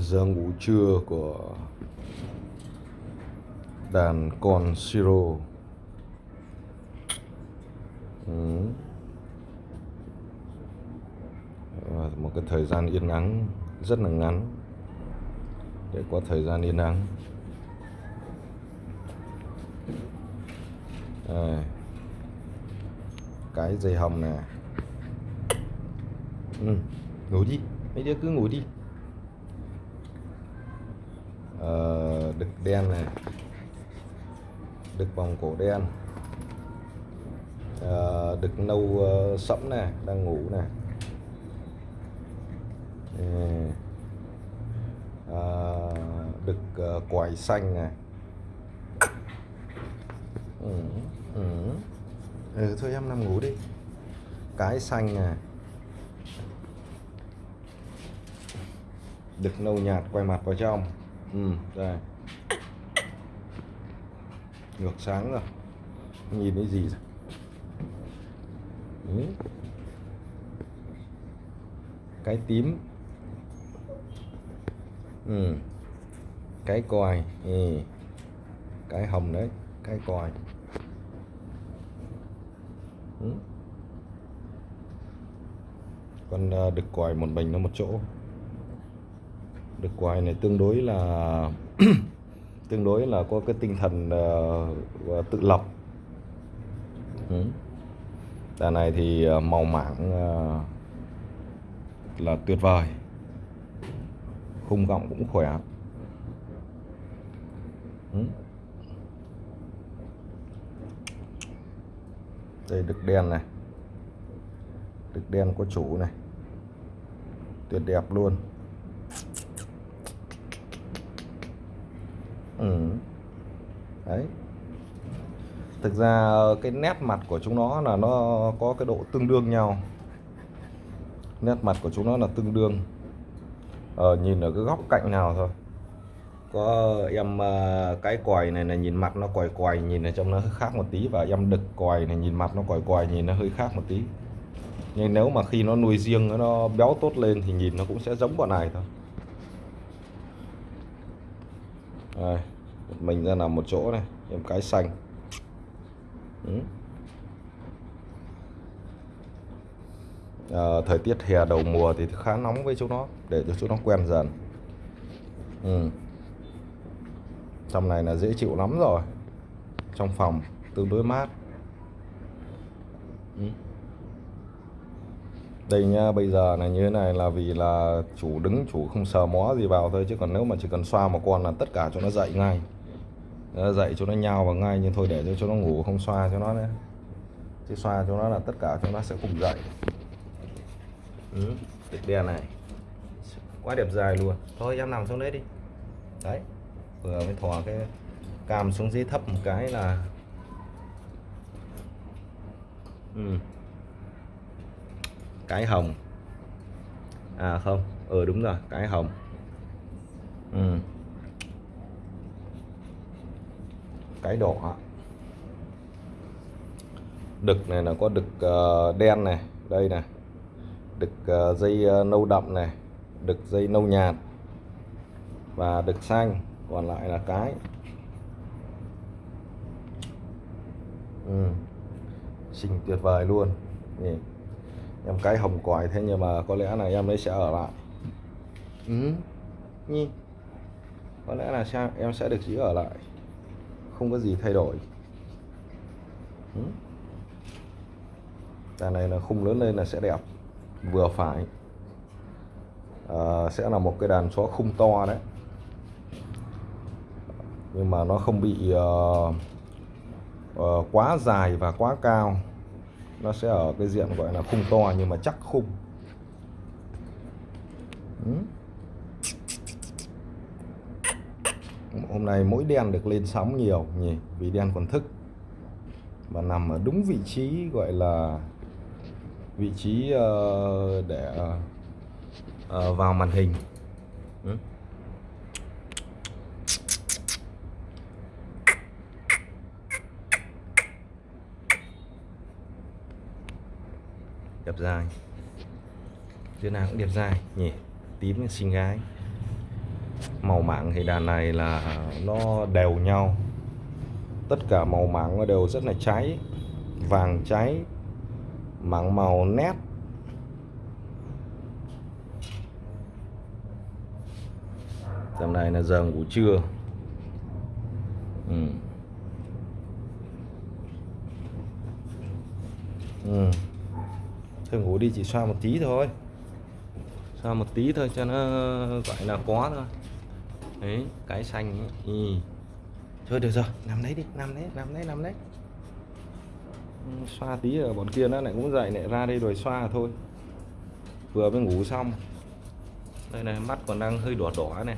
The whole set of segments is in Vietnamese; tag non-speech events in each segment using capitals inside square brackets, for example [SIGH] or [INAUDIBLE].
giờ ngủ trưa của đàn con siro ừ. Và một cái thời gian yên ắng, rất là ngắn để có thời gian yên ắng Đây. cái dây hồng nè ừ. ngủ đi mấy đứa cứ ngủ đi Ờ, đực đen này. Đực vòng cổ đen. Ờ, đực nâu uh, sẫm này đang ngủ này. Ờ, à, đực uh, quài xanh này. Ừ, ừ. ừ thôi em nằm ngủ đi. Cái xanh này. Đực nâu nhạt quay mặt vào trong ừ đây ngược sáng rồi nhìn thấy gì rồi ừ. cái tím ừ. cái còi ừ. cái hồng đấy, cái còi ừ. con ờ, đực còi một mình nó một chỗ được quài này tương đối là [CLEARS THROAT] tương đối là có cái tinh thần uh, tự lập. Ừ. đàn này thì uh, màu mảng uh, là tuyệt vời. Khung gọng cũng khỏe. Ừ. đây đực đen này. Đực đen có chủ này. Tuyệt đẹp luôn. Ừ. đấy. Thực ra cái nét mặt của chúng nó là nó có cái độ tương đương nhau. Nét mặt của chúng nó là tương đương. Ờ, nhìn ở cái góc cạnh nào thôi. Có em ờ, cái còi này là nhìn mặt nó còi còi nhìn ở trong nó hơi khác một tí. Và em đực còi này nhìn mặt nó còi còi nhìn nó hơi khác một tí. Nhưng nếu mà khi nó nuôi riêng nó béo tốt lên thì nhìn nó cũng sẽ giống bọn này thôi. Đây, mình ra nằm một chỗ này em cái xanh ừ. à, thời tiết hè đầu mùa thì khá nóng với chúng nó để cho chúng nó quen dần ừ. trong này là dễ chịu lắm rồi trong phòng tương đối mát ừ đây nha bây giờ là như thế này là vì là chủ đứng chủ không sờ mó gì vào thôi chứ còn nếu mà chỉ cần xoa một con là tất cả cho nó dậy ngay. Nó dậy cho nó nhào vào ngay nhưng thôi để cho cho nó ngủ không xoa cho nó đấy chứ xoa cho nó là tất cả cho nó sẽ cùng dậy. Ừ, đen này. Quá đẹp dài luôn. Thôi em nằm xuống đấy đi. Đấy vừa mới thò cái cam xuống dưới thấp một cái là ừ cái hồng. À không. Ừ đúng rồi cái hồng. Ừ. cái đỏ. Đực này là có đực uh, đen này đây này. Đực uh, dây uh, nâu đậm này. Đực dây nâu nhạt. Và đực xanh còn lại là cái. Ừ. xinh tuyệt vời luôn. Nhìn em cái hồng còi thế nhưng mà có lẽ là em ấy sẽ ở lại. Ừ. Nhìn. có lẽ là sao em sẽ được giữ ở lại. Không có gì thay đổi. Ừ. đàn này là khung lớn lên là sẽ đẹp. Vừa phải. À, sẽ là một cái đàn chó khung to đấy. Nhưng mà nó không bị uh, uh, quá dài và quá cao nó sẽ ở cái diện gọi là khung to nhưng mà chắc khung. Ừ. hôm nay mỗi đen được lên sóng nhiều nhỉ? Vì đen còn thức. Và nằm ở đúng vị trí gọi là vị trí uh, để uh, vào màn hình ừ đẹp dài. Đứa nào cũng đẹp dài nhỉ? Tím xinh gái. Màu mảng thì đàn này là nó đều nhau. Tất cả màu mảng nó đều rất là cháy. Vàng cháy. Mảng màu nét. Tầm này là giờ ngủ trưa. Ừ. Ừ thôi ngủ đi chỉ xoa một tí thôi. Xoa một tí thôi cho nó gọi là có thôi. Đấy cái xanh ấy. Ừ. thôi được rồi nằm đấy đi nằm đấy nằm đấy nằm đấy. Ừ, xoa tí ở bọn kia nó lại cũng dậy lại ra đây rồi xoa thôi. Vừa mới ngủ xong. Đây này mắt còn đang hơi đỏ đỏ này.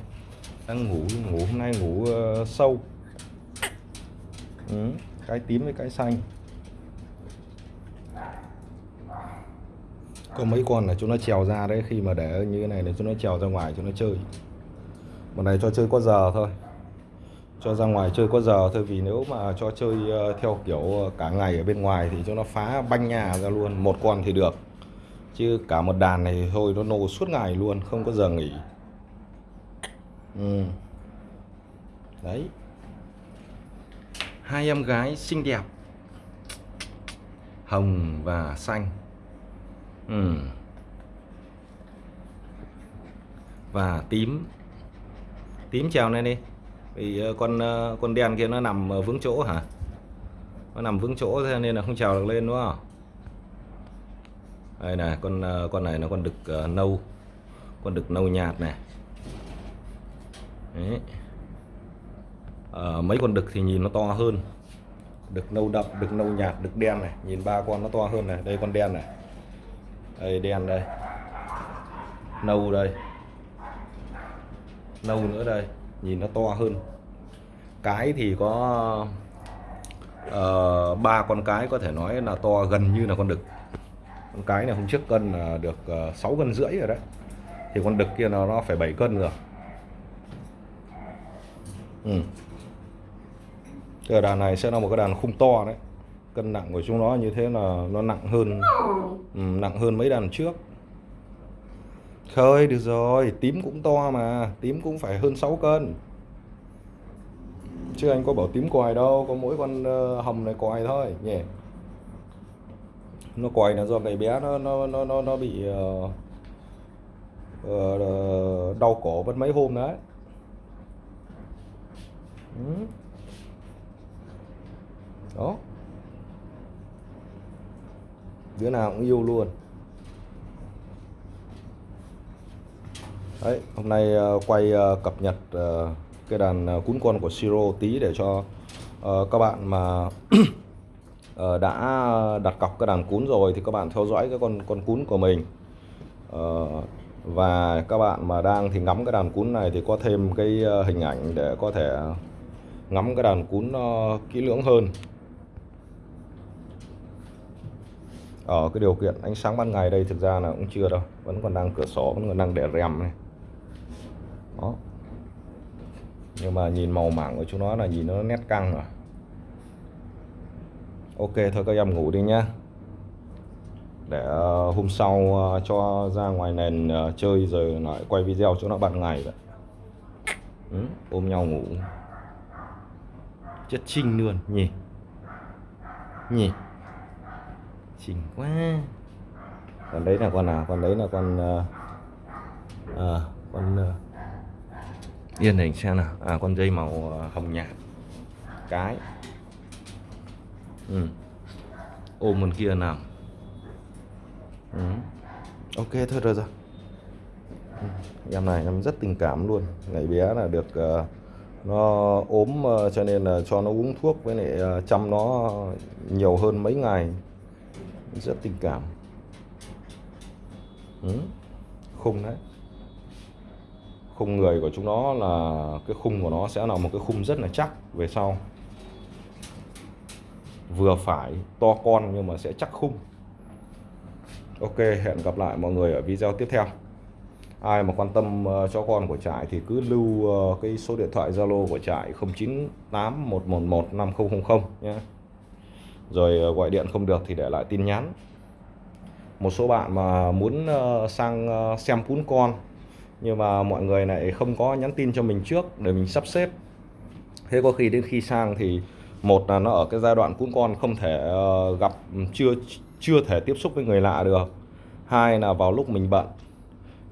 Đang ngủ ngủ hôm nay ngủ uh, sâu. Ừ, cái tím với cái xanh có mấy con là chúng nó trèo ra đấy, khi mà để như thế này là chúng nó trèo ra ngoài chúng nó chơi. Bọn này cho chơi có giờ thôi. Cho ra ngoài chơi có giờ thôi, vì nếu mà cho chơi ờ, theo kiểu ờ, cả ngày ở bên ngoài thì chúng nó phá banh nhà ra luôn, một con thì được. Chứ cả một đàn này thôi, nó nô suốt ngày luôn, không có giờ nghỉ. Ừ. đấy. Hai em gái xinh đẹp. Hồng và xanh ừ. và tím. Tím trèo này đi. Vì ờ, con ờ, con đen kia nó nằm vững chỗ hả? Nó nằm vững chỗ thế nên là không trèo được lên đúng không? Đây này con ờ, con này nó con đực uh, nâu. Con đực nâu nhạt này. Đấy. À, mấy con đực thì nhìn nó to hơn. Đực nâu đậm đực nâu nhạt đực đen này. Nhìn ba con nó to hơn này. Đây con đen này đây đen đây. Nâu đây. Nâu nữa đây. Nhìn nó to hơn. Cái thì có uh, ba con cái có thể nói là to gần như là con đực. Con cái này hôm trước cân là được ờ, uh, 6 cân rưỡi rồi đấy. Thì con đực kia nó nó phải 7 cân rồi. Ừ. cái đàn này sẽ là một cái đàn khung to đấy cân nặng của chúng nó như thế là nó nặng hơn. Ừ, nặng hơn mấy đàn trước. Khơi được rồi tím cũng to mà tím cũng phải hơn 6 cân. Chứ anh có bảo tím quài đâu có mỗi con ờ, hồng này quài thôi nhỉ? Nó quài là do cái bé nó nó nó nó, nó bị uh, uh, đau cổ mất mấy hôm đấy. Ừ. Đó đứa nào cũng yêu luôn. Đấy, hôm nay ờ, quay ờ, cập nhật ờ, cái đàn cún con của Siro tí để cho các bạn mà [CLEARS THROAT] đã đặt cọc cái đàn cún rồi thì các bạn theo dõi cái con con cún của mình. Và các bạn mà đang thì ngắm cái đàn cún này thì có thêm cái hình ảnh để có thể ngắm cái đàn cún nó kỹ lưỡng hơn. Ở cái điều kiện ánh sáng ban ngày đây thực ra là cũng chưa đâu. Vẫn còn đang cửa sổ vẫn còn đang để rèm này. Đó. Nhưng mà nhìn màu mảng của chúng nó là nhìn nó nét căng rồi. Ok thôi các em ngủ đi nhá. Để ờ, hôm sau ờ, cho ra ngoài nền chơi rồi lại quay video cho nó ban ngày vậy. Ừ, ôm nhau ngủ. Chất trinh luôn. Nhỉ. Nhỉ chỉnh quá. Còn đấy là con nào? Con đấy là con uh, à, con uh, yên hình xem nào. À con dây màu hồng nhạt. Cái. Ừ. ôm con kia nào. Ừ. ok thôi rồi rồi. Ừ, em này em rất tình cảm luôn. Ngày bé là được uh, nó ốm uh, cho nên là cho nó uống thuốc với lại uh, chăm nó nhiều hơn mấy ngày rất tình cảm. Ừ. khung đấy. Khung người của chúng nó là, cái khung của nó sẽ là một cái khung rất là chắc về sau. Vừa phải, to con nhưng mà sẽ chắc khung. Ok, hẹn gặp lại mọi người ở video tiếp theo. Ai mà quan tâm ờ, cho con của trại thì cứ lưu ờ, cái số điện thoại Zalo của trại 0981115000 nhé rồi ờ, gọi điện không được thì để lại tin nhắn. Một số bạn mà muốn ờ, sang ờ, xem cún con, nhưng mà mọi người lại không có nhắn tin cho mình trước để mình sắp xếp. Thế có khi đến khi sang thì một là nó ở cái giai đoạn cún con không thể gặp ừ, chưa chưa thể tiếp xúc với người lạ được. Hai là vào lúc mình bận,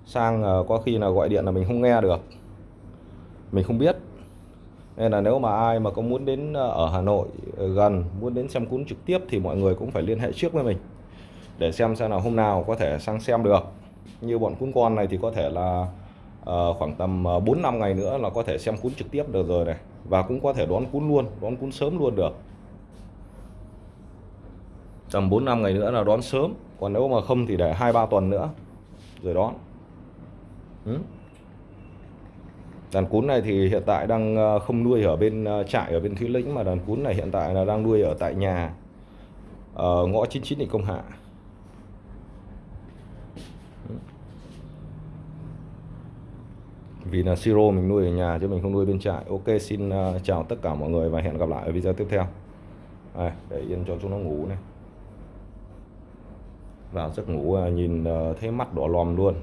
sang có khi là gọi điện là mình không nghe được. Mình không biết nên là nếu mà ai mà có muốn đến ờ, ở Hà Nội ờ, gần muốn đến xem cún trực tiếp thì mọi người cũng phải liên hệ trước với mình để xem xem là hôm nào có thể sang xem được. Như bọn cún con này thì có thể là uh, khoảng tầm 4 năm ngày nữa là có thể xem cún trực tiếp được rồi này. Và cũng có thể đón cún luôn đón cún sớm luôn được. Tầm 4 năm ngày nữa là đón sớm còn nếu mà không thì để hai ba tuần nữa rồi đón. Ừ? Đàn cún này thì hiện tại đang ờ, không nuôi ở bên ờ, trại ở bên Thúy Lĩnh mà đàn cún này hiện tại là đang nuôi ở tại nhà ở ngõ 99 Định Công Hạ. Vì là siro mình nuôi ở nhà chứ mình không nuôi bên trại. Ok xin chào tất cả mọi người và hẹn gặp lại ở video tiếp theo. À, để yên cho chúng nó ngủ này. Vào giấc ngủ nhìn thấy mắt đỏ lòm luôn.